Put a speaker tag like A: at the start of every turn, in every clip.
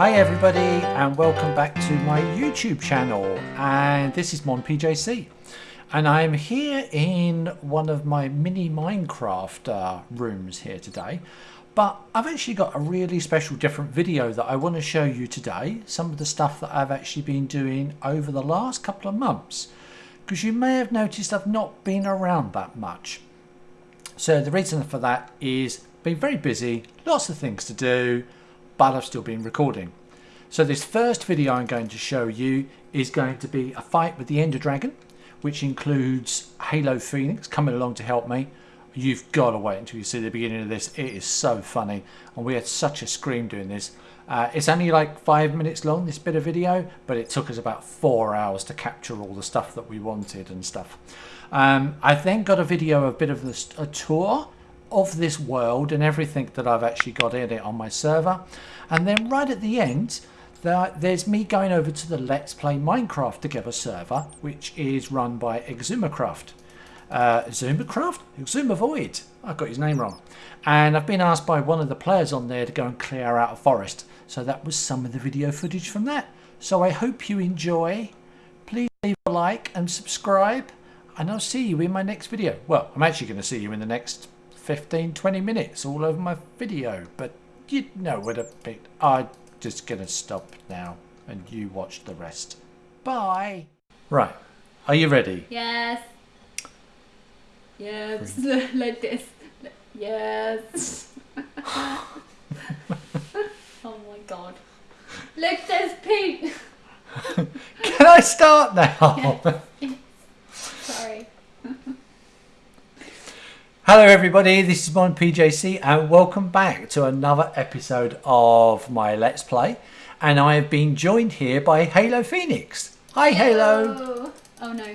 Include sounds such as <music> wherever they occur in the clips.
A: Hi everybody and welcome back to my YouTube channel. And this is Mon PJC and I'm here in one of my mini Minecraft uh, rooms here today. But I've actually got a really special different video that I want to show you today. Some of the stuff that I've actually been doing over the last couple of months. Because you may have noticed I've not been around that much. So the reason for that is been very busy lots of things to do but I've still been recording. So this first video I'm going to show you is going to be a fight with the Ender Dragon, which includes Halo Phoenix coming along to help me. You've got to wait until you see the beginning of this. It is so funny, and we had such a scream doing this. Uh, it's only like five minutes long, this bit of video, but it took us about four hours to capture all the stuff that we wanted and stuff. Um, I then got a video, a bit of this, a tour of this world and everything that I've actually got in it on my server. And then right at the end, there's me going over to the Let's Play Minecraft Together server, which is run by Exumacraft. Uh, Zumacraft? Exumavoid. I got his name wrong. And I've been asked by one of the players on there to go and clear out a forest. So that was some of the video footage from that. So I hope you enjoy. Please leave a like and subscribe. And I'll see you in my next video. Well, I'm actually going to see you in the next 15 20 minutes all over my video but you know what a bit I'm just gonna stop now and you watch the rest. Bye. Right. Are you ready?
B: Yes. Yes. <laughs> Like this. Yes. <laughs> Oh my god. Look there's Pete. <laughs>
A: Can I start now?
B: Sorry
A: Hello everybody, this is Mon PJC and welcome back to another episode of my Let's Play. And I have been joined here by Halo Phoenix. Hi Halo!
B: Oh no.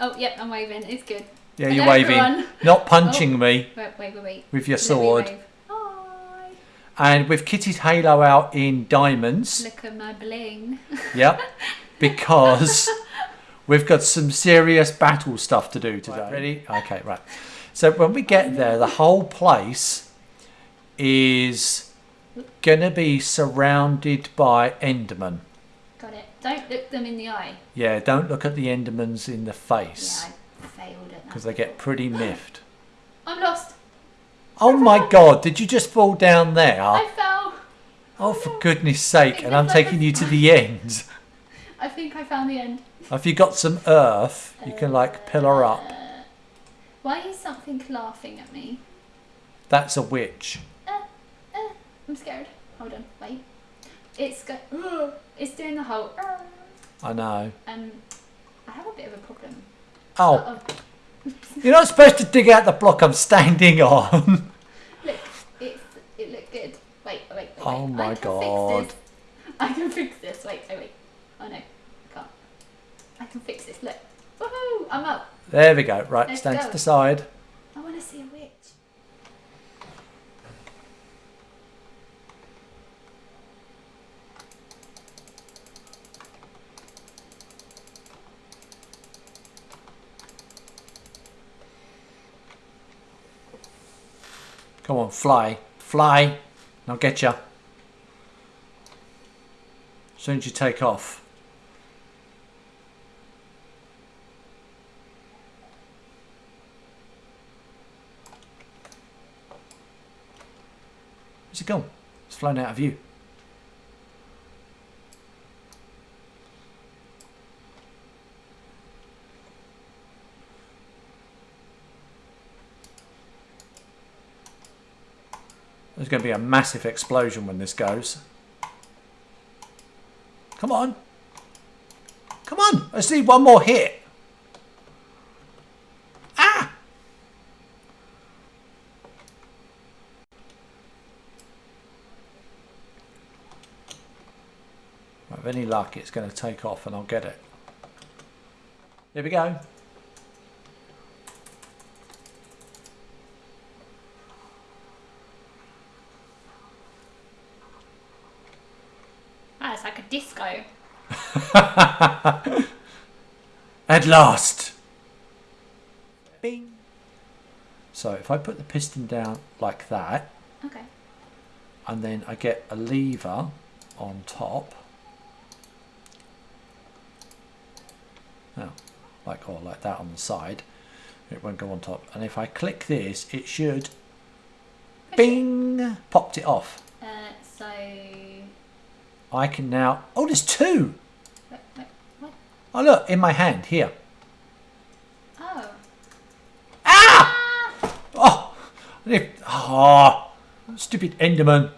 B: Oh yep, I'm waving, it's good.
A: Yeah, Hello, you're waving. Everyone. Not punching oh. me.
B: Wait, wait, wait, wait.
A: With your sword. Hi. And with Kitty's Halo out in diamonds.
B: Look at my bling. <laughs>
A: Yep. Because we've got some serious battle stuff to do today. Right, ready? Okay, right. So when we get there, the whole place is going to be surrounded by Endermen.
B: Got it. Don't look them in the eye.
A: Yeah, don't look at the Endermans in the face.
B: Yeah, I failed at that.
A: Because they get pretty <gasps> miffed.
B: I'm lost.
A: Oh my god, did you just fall down there?
B: I fell.
A: Oh, for goodness sake, and I'm taking you to the end. <laughs>
B: I think I found the end.
A: If you got some earth, you uh, can like pillar up.
B: Why is something laughing at me?
A: That's a witch.
B: Uh, uh, I'm scared. Hold on, wait. It's go uh, <gasps> it's doing the whole.
A: I know.
B: Um, I have a bit of a problem.
A: Oh. Uh -oh. <laughs> You're not supposed to dig out the block I'm standing on. <laughs>
B: Look, it's it looked good. Wait, wait, wait.
A: Oh
B: wait.
A: my I god.
B: I can fix this. Wait, oh wait. Oh no, I can't. I can fix this. Look. Woohoo! I'm up.
A: There we go. Right, Let's stand go. to the side.
B: I want to see a witch.
A: Come on, fly. Fly. I'll get you. As soon as you take off. It gone? It's flown out of view. There's going to be a massive explosion when this goes. Come on. Come on. I see one more hit. With any luck, it's going to take off and I'll get it. Here we go.
B: Ah, it's like a disco. <laughs>
A: At last. Bing. So if I put the piston down like that.
B: Okay.
A: And then I get a lever on top. Now, like or like that on the side. It won't go on top. And if I click this, it should bing popped it off.
B: Uh, so.
A: I can now oh there's two.
B: what?
A: Oh look, in my hand here.
B: Oh.
A: Ah! Oh, if, oh stupid Enderman.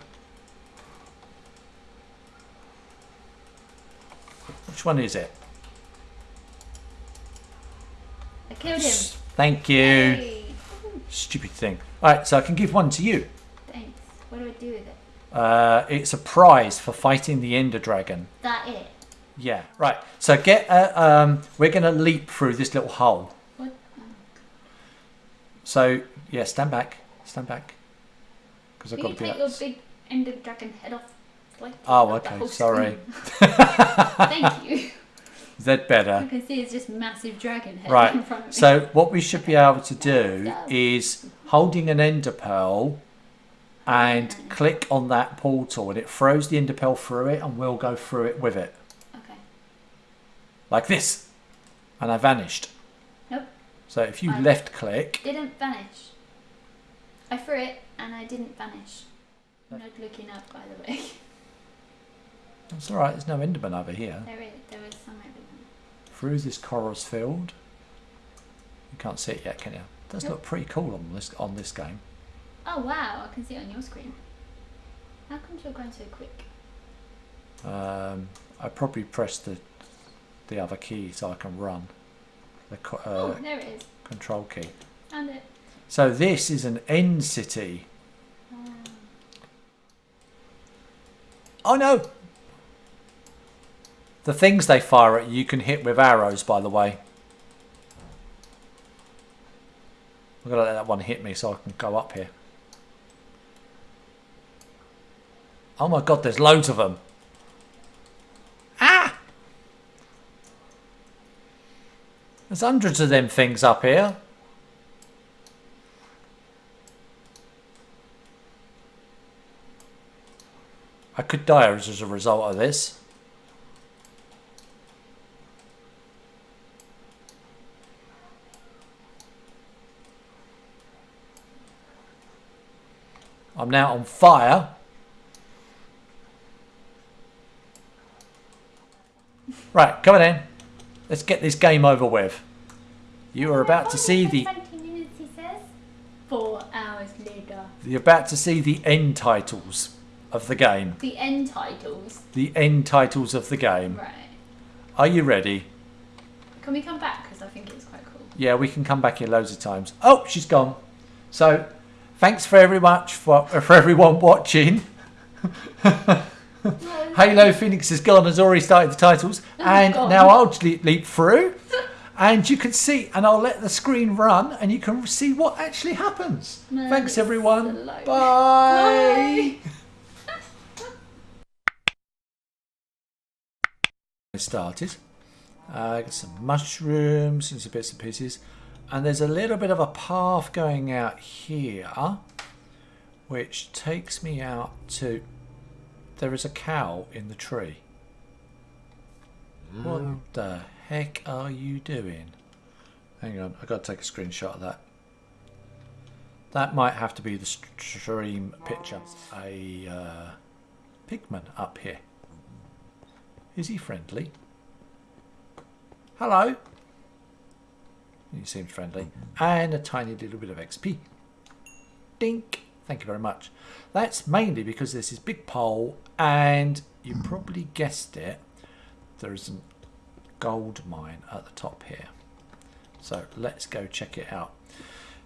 A: Which one is it?
B: I killed him.
A: Thank you.
B: Hey.
A: Stupid thing. Alright, so I can give one to you.
B: Thanks. What do I do with it?
A: Uh, it's a prize for fighting the Ender Dragon.
B: That it?
A: Yeah, right. So get. Uh, um, we're going to leap through this little hole.
B: What?
A: So yeah, stand back, stand back, because I've got
B: you
A: to be.
B: take your big ender dragon head off? Like,
A: Oh, okay. Sorry. <laughs>
B: Thank you. <laughs>
A: Is that
B: I
A: better?
B: can see it's just massive dragon head in
A: Right.
B: front of me.
A: So what we should be able to do is holding an ender pearl and mm. click on that portal, and it throws the ender pearl through it, and we'll go through it with it
B: Okay.
A: like this, and I vanished.
B: Nope.
A: So if you
B: I-
A: left click,
B: Didn't vanish. I threw it and I didn't vanish. I'm not looking up, by the way. <laughs>
A: that's all right. There's no enderman over here.
B: There is, there is some over
A: through this chorus field. You can't see it yet, can you? It does look pretty cool on this on this game.
B: Oh wow, I can see it on your screen. How come you're going so quick?
A: Um, I probably pressed the the other key so I can run the co-
B: oh,
A: uh,
B: there it is.
A: control key.
B: Found it.
A: So this is an end city.
B: Oh.
A: Oh no! The things they fire at you, can hit with arrows. By the way, I'm gonna let that one hit me so I can go up here. Oh my god, there's loads of them. Ah! There's hundreds of them things up here. I could die as a result of this. I'm now on fire. Right, come on in. Let's get this game over with. You are about to see the
B: Twenty minutes, he says. Four hours later.
A: you're about to see the end titles of the game.
B: The end titles.
A: The end titles of the game.
B: Right.
A: Are you ready?
B: Can we come back? Because I think it's quite cool.
A: Yeah, we can come back here loads of times. Oh, she's gone. So, thanks very much for for everyone watching. <laughs> Halo Phoenix has gone, has already started the titles, and
B: God.
A: now I'll leap, leap through, and you can see, and I'll let the screen run, and you can see what actually happens.
B: No,
A: Thanks, everyone. Bye. <laughs> I started. Uh, got some mushrooms and some bits and pieces. And there's a little bit of a path going out here, which takes me out to. There is a cow in the tree. What the heck are you doing? Hang on, i got to take a screenshot of that. That might have to be the stream picture. A uh, pigman up here. Is he friendly? Hello. He seems friendly. And a tiny little bit of XP. Dink. Thank you very much. That's mainly because this big pole and you probably guessed it. There is a gold mine at the top here. So let's go check it out.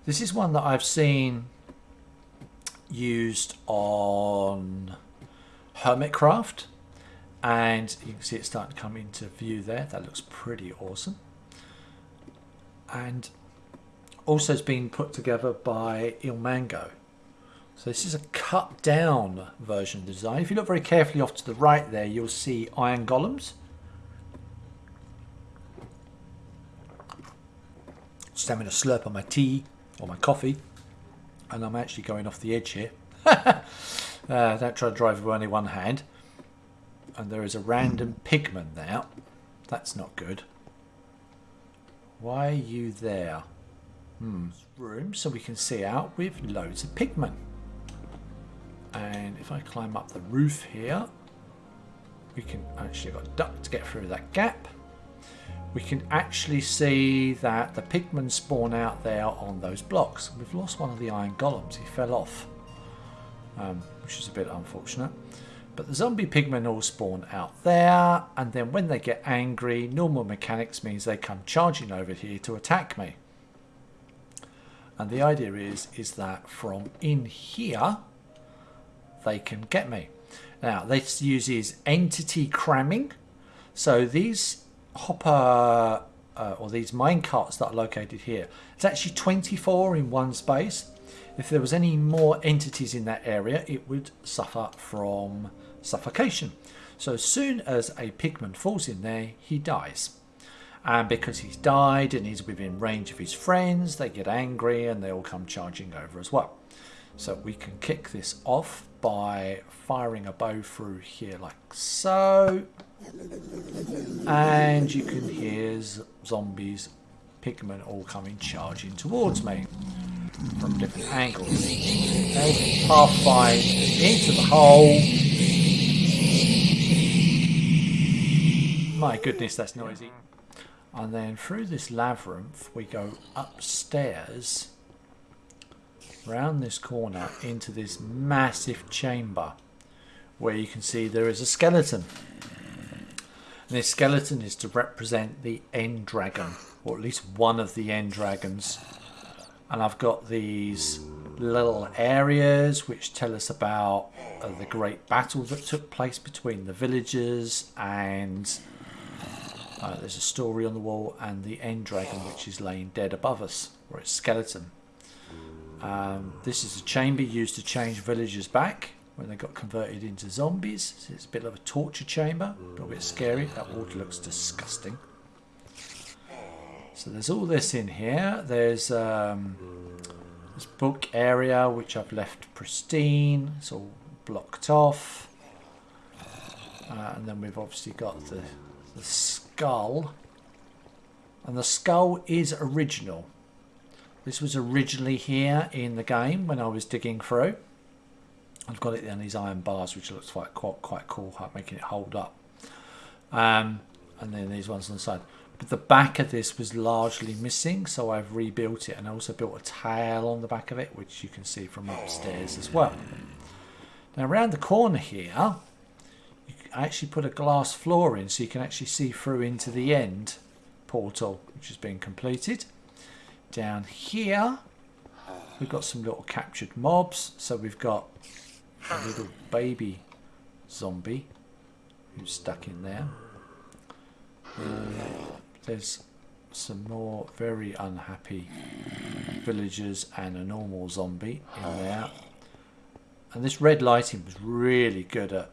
A: This is one that I've seen used on Hermitcraft and you can see it starting to come into view there that looks pretty awesome and also it's been put together by ilmango. so this is a cut down version of the design if you look very carefully off to the right there you'll see iron golems just having a slurp on my tea or my coffee and I'm actually going off the edge here <laughs> uh, don't try to drive with only one hand and there is a random pigman there. That's not good. Why are you there? Hmm. Room so we can see out with loads of pigmen. And if I climb up the roof here, we can actually got a duck to get through that gap. We can actually see that the pigmen spawn out there on those blocks. We've lost one of the iron golems. He fell off, um, which is a bit unfortunate. But the zombie pigmen all spawn out there, and then when they get angry, normal mechanics means they come charging over here to attack me. And the idea is, is that from in here, they can get me. Now, this uses entity cramming. So these hopper, uh, or these mine carts that are located here, it's actually 24 in one space. If there was any more entities in that area, it would suffer from suffocation. So as soon as a pigman falls in there, he dies. And because he's died and he's within range of his friends, they get angry and they all come charging over as well. So we can kick this off by firing a bow through here like so. And you can hear zombies, pigmen all coming charging towards me from different angles. Okay, pathfind into the hole. My goodness, that's noisy. And then through this labyrinth, we go upstairs round this corner into this massive chamber where you can see there is a skeleton. And this skeleton is to represent the end dragon, or at least one of the end dragons. And I've got these little areas which tell us about uh, the great battle that took place between the villagers and uh, there's a story on the wall and the end dragon which is laying dead above us or its skeleton um, this is a chamber used to change villagers back when they got converted into zombies. So it's a bit of a torture chamber, a little bit scary. That water looks disgusting. So there's all this in here. There's um, this book area which I've left pristine. It's all blocked off. Uh, and then we've obviously got the, the skull. And the skull is original. This was originally here in the game when I was digging through. I've got it on these iron bars, which looks quite quite, quite cool, making it hold up. Um, and then these ones on the side. But the back of this was largely missing, so I've rebuilt it, and I also built a tail on the back of it, which you can see from upstairs as well. Now around the corner here, you actually put a glass floor in, so you can actually see through into the end portal, which has been completed. Down here we've got some little captured mobs. So we've got a little baby zombie who's stuck in there. Uh, there's some more very unhappy villagers and a normal zombie in there. And this red lighting was really good at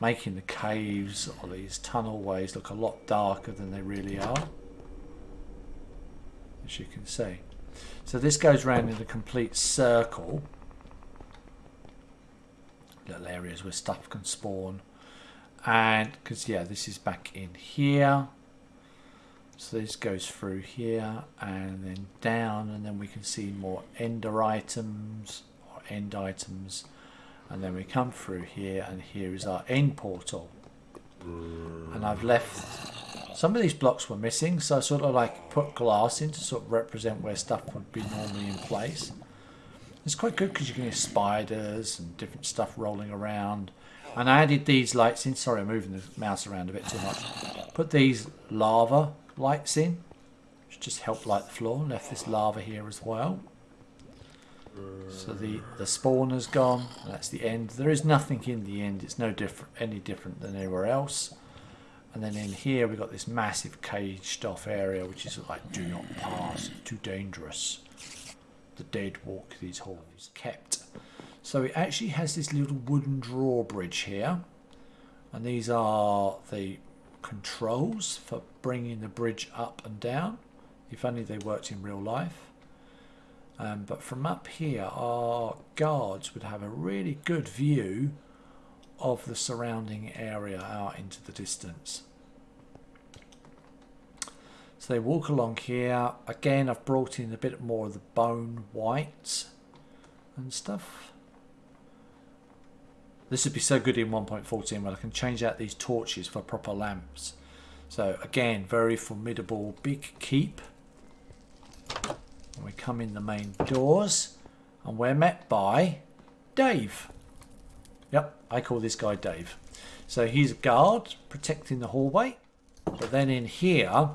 A: making the caves or these tunnel ways look a lot darker than they really are as you can see. So this goes around in a complete circle. Little areas where stuff can spawn. And, because yeah, this is back in here. So this goes through here and then down and then we can see more ender items or end items. And then we come through here and here is our end portal. And I've left some of these blocks were missing, so I sort of like put glass in to sort of represent where stuff would be normally in place. It's quite good because you can hear spiders and different stuff rolling around. And I added these lights in. Sorry, I'm moving the mouse around a bit too much. Put these lava lights in, which just help light the floor. Left this lava here as well. So the the spawner's gone. That's the end. There is nothing in the end. It's no different, any different than anywhere else. And then in here we've got this massive caged off area which is like do not pass, it's too dangerous. The dead walk these halls kept. So it actually has this little wooden drawbridge here. And these are the controls for bringing the bridge up and down. If only they worked in real life. Um, but from up here, our guards would have a really good view of the surrounding area out into the distance. So they walk along here. Again, I've brought in a bit more of the bone white and stuff. This would be so good in 1.14 when I can change out these torches for proper lamps. So again, very formidable big keep. And we come in the main doors and we're met by Dave. Yep, I call this guy Dave. So he's a guard protecting the hallway. But then in here,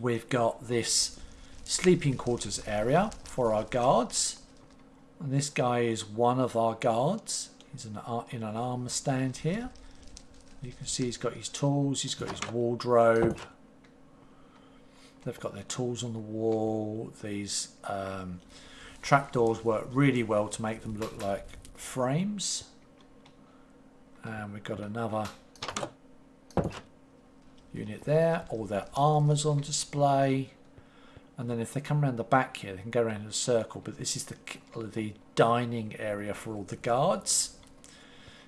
A: we've got this sleeping quarters area for our guards. And this guy is one of our guards. He's in, in an armor stand here. You can see he's got his tools, he's got his wardrobe. They've got their tools on the wall. These um, trapdoors work really well to make them look like frames. And we've got another unit there. All their armors on display. And then if they come around the back here, they can go around in a circle. But this is the, the dining area for all the guards.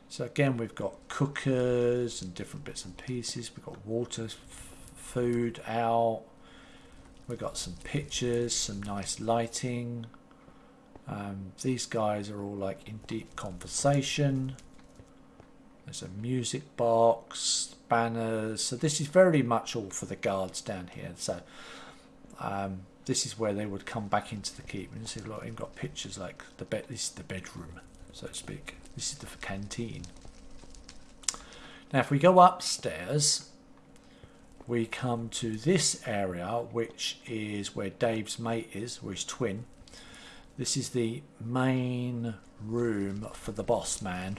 A: So again, we've got cookers and different bits and pieces. We've got water, food out. We've got some pictures, some nice lighting. Um, these guys are all like in deep conversation. There's a music box, banners. So this is very much all for the guards down here. So um, this is where they would come back into the keep. And see, look, you've got pictures like the bed. This is the bedroom, so to speak. This is the canteen. Now, if we go upstairs, we come to this area, which is where Dave's mate is, or his twin. This is the main room for the boss man.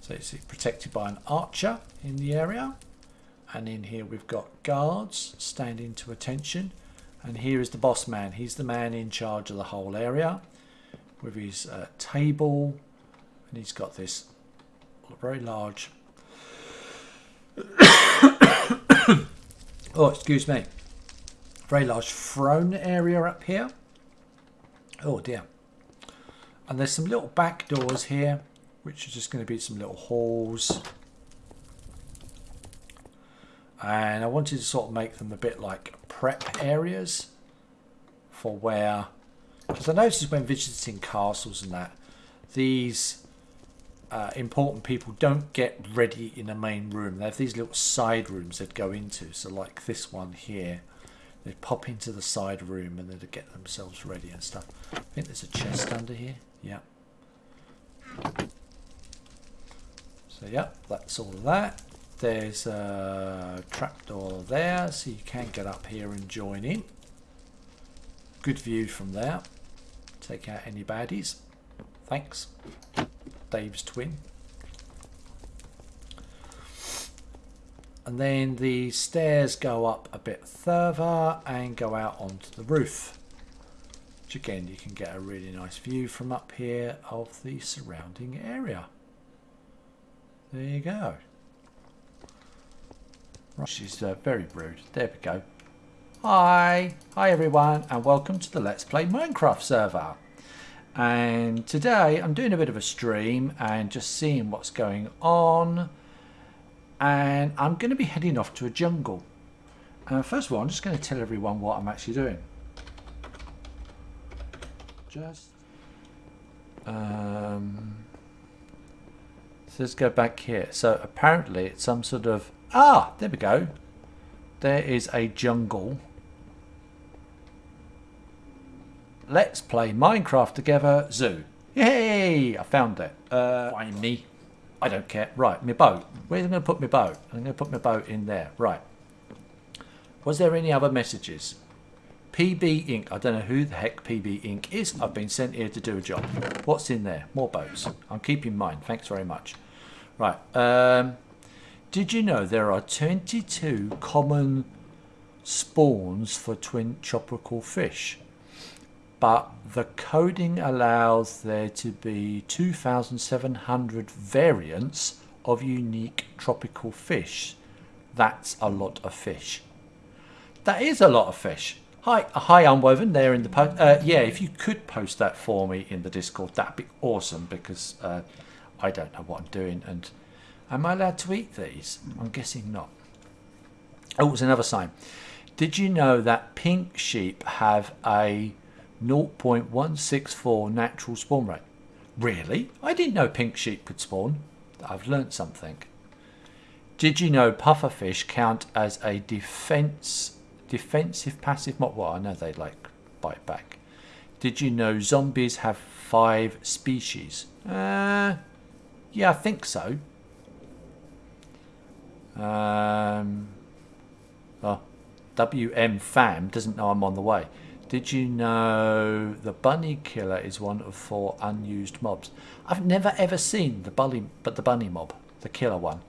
A: So it's protected by an archer in the area. And in here we've got guards standing to attention. And here is the boss man. He's the man in charge of the whole area with his uh, table. And he's got this very large oh, excuse me. Very large throne area up here. Oh dear. And there's some little back doors here, which are just going to be some little halls. And I wanted to sort of make them a bit like prep areas for where, because I noticed when visiting castles and that, these uh, important people don't get ready in a main room. They have these little side rooms they'd go into. So like this one here, they'd pop into the side room and they'd get themselves ready and stuff. I think there's a chest under here. Yeah. So yeah, that's all of that. There's a trapdoor there, so you can get up here and join in. Good view from there. Take out any baddies. Thanks. Dave's twin. And then the stairs go up a bit further and go out onto the roof. Which again, you can get a really nice view from up here of the surrounding area. There you go. Right, she's uh, very rude. There we go. Hi, hi everyone, and welcome to the Let's Play Minecraft server and today I'm doing a bit of a stream and just seeing what's going on. And I'm going to be heading off to a jungle. Uh, first of all I'm just going to tell everyone what I'm actually doing. Just um, so let's go back here. So apparently it's some sort of ah there we go. There is a jungle Let's play Minecraft together, zoo. Yay! I found it. Uh, find me. I don't care. Right, my boat. Where's I going to put my boat? I'm going to put my boat in there. Right. Was there any other messages? PB Inc. I don't know who the heck PB Inc. is. I've been sent here to do a job. What's in there? More boats. I'm keeping mine. Thanks very much. Right. Um, did you know there are 22 common spawns for twin tropical fish? But the coding allows there to be 2,700 variants of unique tropical fish. That's a lot of fish. That is a lot of fish. Hi, hi, Unwoven there in the post. Uh, yeah, if you could post that for me in the Discord, that'd be awesome because uh, I don't know what I'm doing. And am I allowed to eat these? I'm guessing not. Oh, it's another sign. Did you know that pink sheep have a 0.164 natural spawn rate? Really? I didn't know pink sheep could spawn. I've learnt something. Did you know pufferfish count as a defense defensive passive mob? Well, I know they like bite back. Did you know zombies have five species? Uh, yeah, I think so. Um, WM Fam doesn't know I'm on the way. Did you know the bunny killer is one of four unused mobs? I've never ever seen the bunny, but the bunny mob, the killer one.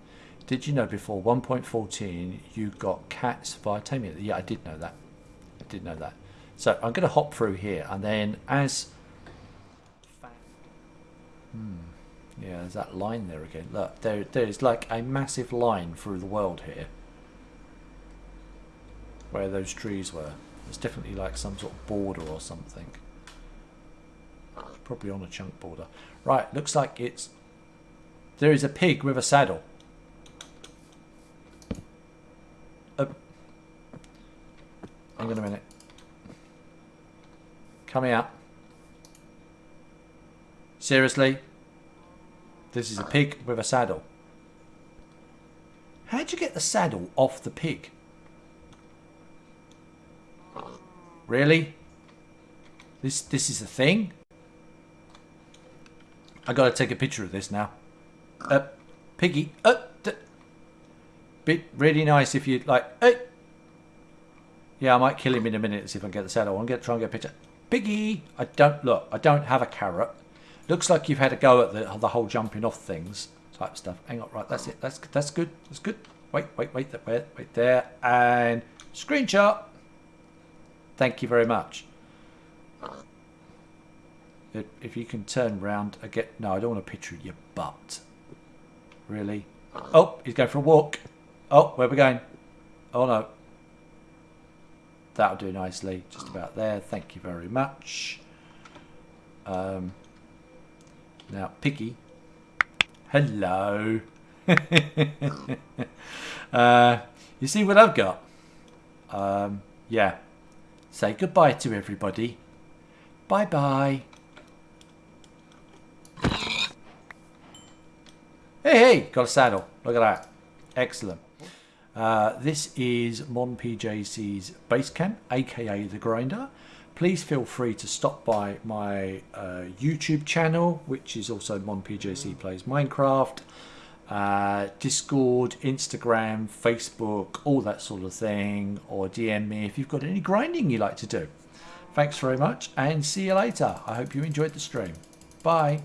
A: Did you know before 1.14 you got cats via taming? Yeah, I did know that. I did know that. So I'm going to hop through here, and then as hmm, yeah, there's that line there again. Look, there there is like a massive line through the world here, where those trees were. There's definitely like some sort of border or something. Probably on a chunk border. Right, looks like it's... There is a pig with a saddle. Oh. Hang on a minute. Come here. Seriously? This is a pig with a saddle. How'd you get the saddle off the pig? Really? This this is a thing? I gotta take a picture of this now. Uh, Piggy. Uh, bit really nice if you like. Uh, yeah, I might kill him in a minute see if I can get the saddle. I want to get try and get a picture. Piggy. I don't look. I don't have a carrot. Looks like you've had a go at the the whole jumping off things type stuff. Hang on, right? That's it. That's that's good. That's good. Wait, wait, wait, wait, wait there, and screenshot. Thank you very much. If you can turn round again. No, I don't want a picture of your butt. Really? Oh, he's going for a walk. Oh, where are we going? Oh, no. That'll do nicely. Just about there. Thank you very much. Um, now, Piggy. Hello. <laughs> uh, you see what I've got? Um, yeah. Say goodbye to everybody. Bye bye. Hey, hey, got a saddle. Look at that. Excellent. Uh, this is MonPJC's base camp, aka The Grinder. Please feel free to stop by my uh, YouTube channel, which is also MonPJC Plays Minecraft uh, Discord, Instagram, Facebook, all that sort of thing, or DM me if you've got any grinding you like to do. Thanks very much and see you later. I hope you enjoyed the stream. Bye.